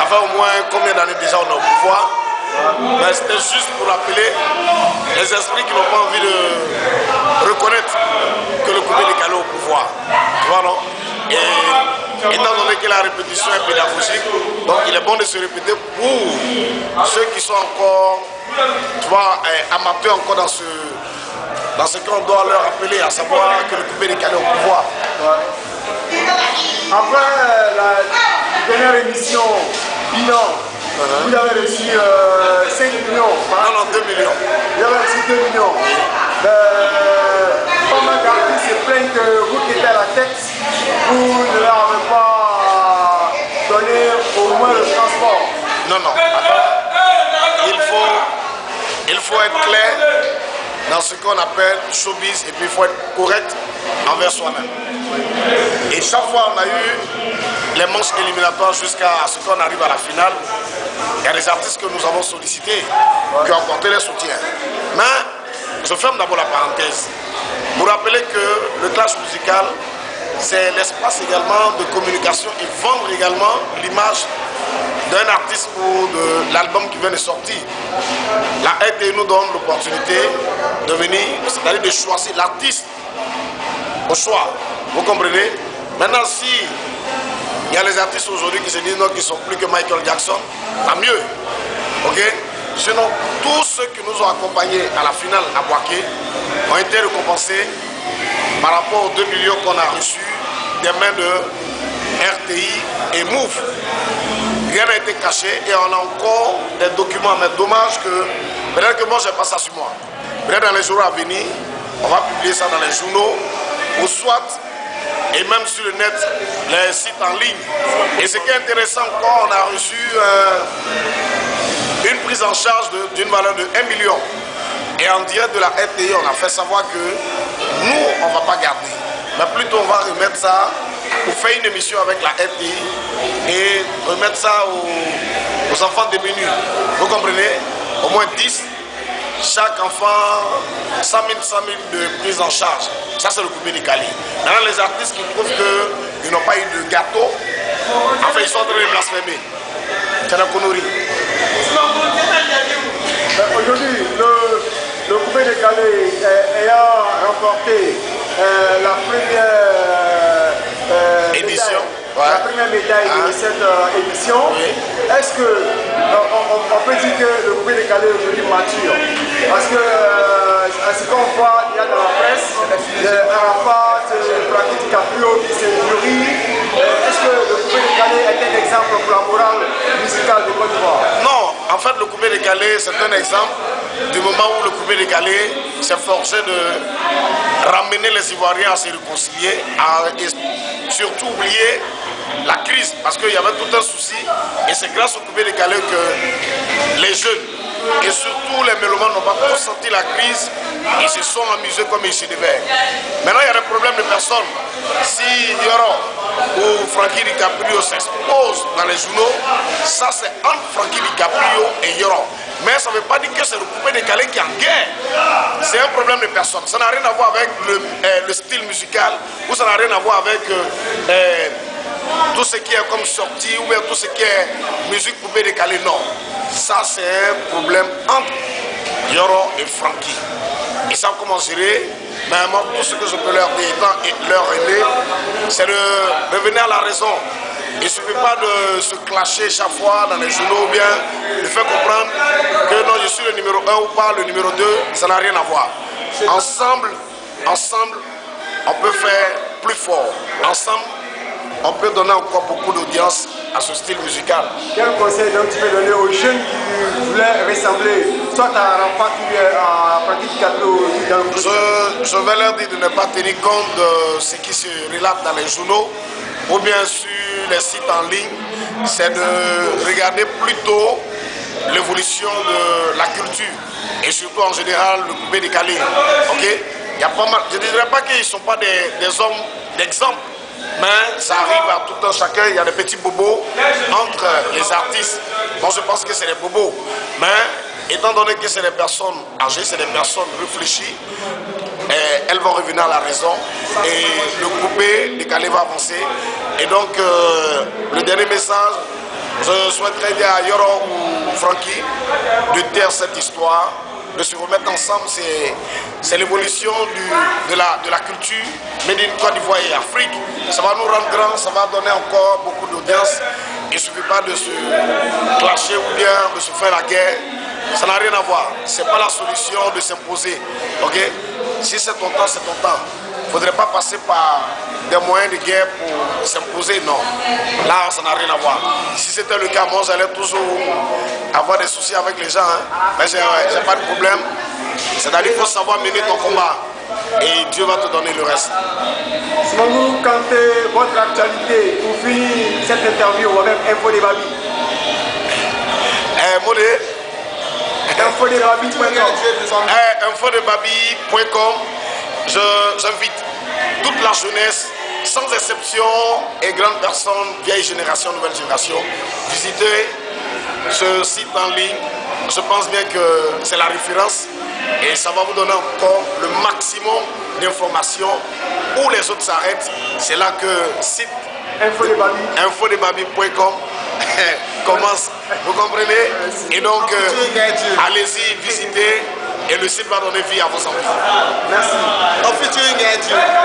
Ça fait au moins combien d'années déjà on est au pouvoir mais c'était juste pour rappeler les esprits qui n'ont pas envie de reconnaître que le coupé décalé au pouvoir. Tu vois, non Et étant donné que la répétition est pédagogique, donc il est bon de se répéter pour ceux qui sont encore, tu vois, eh, amateurs encore dans ce, dans ce qu'on doit leur rappeler, à savoir que le coupé décalé au pouvoir. Après la dernière émission, bilan, vous avez reçu 5 euh, millions. Non, non, 2 millions. Vous avez reçu 2 millions. Euh, pas mal d'artistes se plaignent que vous qui êtes à la tête, vous ne leur avez pas donné au moins le transport. Non, non. Il faut, il faut être clair dans ce qu'on appelle showbiz et puis il faut être correct envers soi-même. Et chaque fois on a eu les manches éliminatoires jusqu'à ce qu'on arrive à la finale, il y a des artistes que nous avons sollicités qui ont apporté les soutiens. Mais je ferme d'abord la parenthèse. Vous rappelez que le clash musical, c'est l'espace également de communication et vendre également l'image d'un artiste ou de l'album qui vient de sortir. La RT nous donne l'opportunité de venir, c'est-à-dire de choisir l'artiste au choix. Vous comprenez? Maintenant, si il y a les artistes aujourd'hui qui se disent non, qu'ils sont plus que Michael Jackson, tant mieux. Ok? Sinon, tous ceux qui nous ont accompagnés à la finale à Boaké ont été récompensés par rapport aux 2 millions qu'on a reçus des mains de RTI et MOVE. Rien n'a été caché et on a encore des documents. Mais dommage que, peut-être que moi, je n'ai pas ça sur moi. Peut-être dans les jours à venir, on va publier ça dans les journaux ou soit et même sur le net, les sites en ligne. Et ce qui est intéressant encore, on a reçu euh, une prise en charge d'une valeur de 1 million. Et en direct de la RTI, on a fait savoir que nous, on ne va pas garder. Mais plutôt, on va remettre ça pour faire une émission avec la RTI et remettre ça aux, aux enfants démunis. Vous comprenez? Au moins 10 chaque enfant 100 000, 100 000 de prise en charge. Ça, c'est le coupé décalé. Maintenant, les artistes qui trouvent qu'ils n'ont pas eu de gâteau, enfin, ils sont en train de blasphémer. C'est la connerie. Aujourd'hui, le, coupé décalé ayant remporté euh, la première euh, la première médaille de ah. cette euh, émission. Est-ce que euh, on, peut dire que le coupé décalé est aujourd'hui mature? Parce que euh, ce qu'on voit, il y a dans la presse, Arafat, Frankie DiCaprio qui s'est mûri. Est-ce que le coupé décalé est un exemple pour la morale musicale de Côte d'Ivoire? Non, en fait le coupé décalé c'est un exemple du moment où le coupé décalé s'est forcé de ramener les Ivoiriens à se réconcilier et surtout oublier la crise, parce qu'il y avait tout un souci, et c'est grâce au coupé décalé que les jeunes, et surtout les mélomanes n'ont pas tous senti la crise, ils se sont amusés comme ils se devaient. Maintenant, il y a des problèmes de personnes. Si Yoro ou Frankie DiCaprio s'expose dans les journaux, ça c'est entre Frankie DiCaprio et Yoro. Mais ça ne veut pas dire que c'est le coupé décalé qui est en guerre. C'est un problème de personne. Ça n'a rien à voir avec le, euh, style musical ou ça n'a rien à voir avec... Euh, euh, tout ce qui est comme sortie ou bien tout ce qui est musique poupée décalée, non. Ça, c'est un problème entre Yoro et Frankie. Ils savent comment gérer, mais moi, tout ce que je peux leur dire, leur aider, c'est de revenir à la raison. Il ne suffit pas de se clasher chaque fois dans les journaux ou bien de faire comprendre que non, je suis le numéro 1 ou pas le numéro 2, ça n'a rien à voir. Ensemble, ensemble, on peut faire plus fort. Ensemble, on peut donner encore beaucoup d'audience à ce style musical. Quel conseil donc tu peux donner aux jeunes qui voulaient ressembler soit à ou à Pratique je, je vais leur dire de ne pas tenir compte de ce qui se relate dans les journaux ou bien sur les sites en ligne, c'est de regarder plutôt l'évolution de la culture et surtout en général le coupé décalé. Ok? Il y a pas mal, je ne dirais pas qu'ils ne sont pas des, des hommes d'exemple, mais ça arrive à tout un chacun, il y a des petits bobos entre les artistes. Moi je pense que c'est des bobos. Mais étant donné que c'est des personnes âgées, c'est des personnes réfléchies, elles vont revenir à la raison et le coupé décalé va avancer. Et donc euh, le dernier message Je souhaiterais dire à Yoro ou Francky de taire cette histoire, de se remettre ensemble. C'est l'évolution de la, de la culture, mais d'une Côte d'Ivoire Afrique. Ça va nous rendre grands, ça va donner encore beaucoup d'audience. Il ne suffit pas de se clasher ou bien de se faire la guerre. Ça n'a rien à voir. Ce n'est pas la solution de s'imposer. Si c'est ton temps, c'est ton temps. Il ne faudrait pas passer par des moyens de guerre pour s'imposer, non. Là, ça n'a rien à voir. Si c'était le cas, moi, j'allais toujours avoir des soucis avec les gens. Hein. Mais je n'ai pas de problème. C'est-à-dire qu'il faut savoir mener ton combat. Et Dieu va te donner le reste. Simon, quand votre actualité pour finir cette interview avec Info des Babi Eh, Modé J'invite toute la jeunesse, sans exception, et grandes personnes, vieille génération, nouvelle génération, visiter ce site en ligne. Je pense bien que c'est la référence et ça va vous donner encore le maximum d'informations. Où les autres s'arrêtent, c'est là que site infodebabi.com commence. Vous comprenez? Et donc, euh, allez-y, visitez et le site va donner vie à vos enfants. Merci.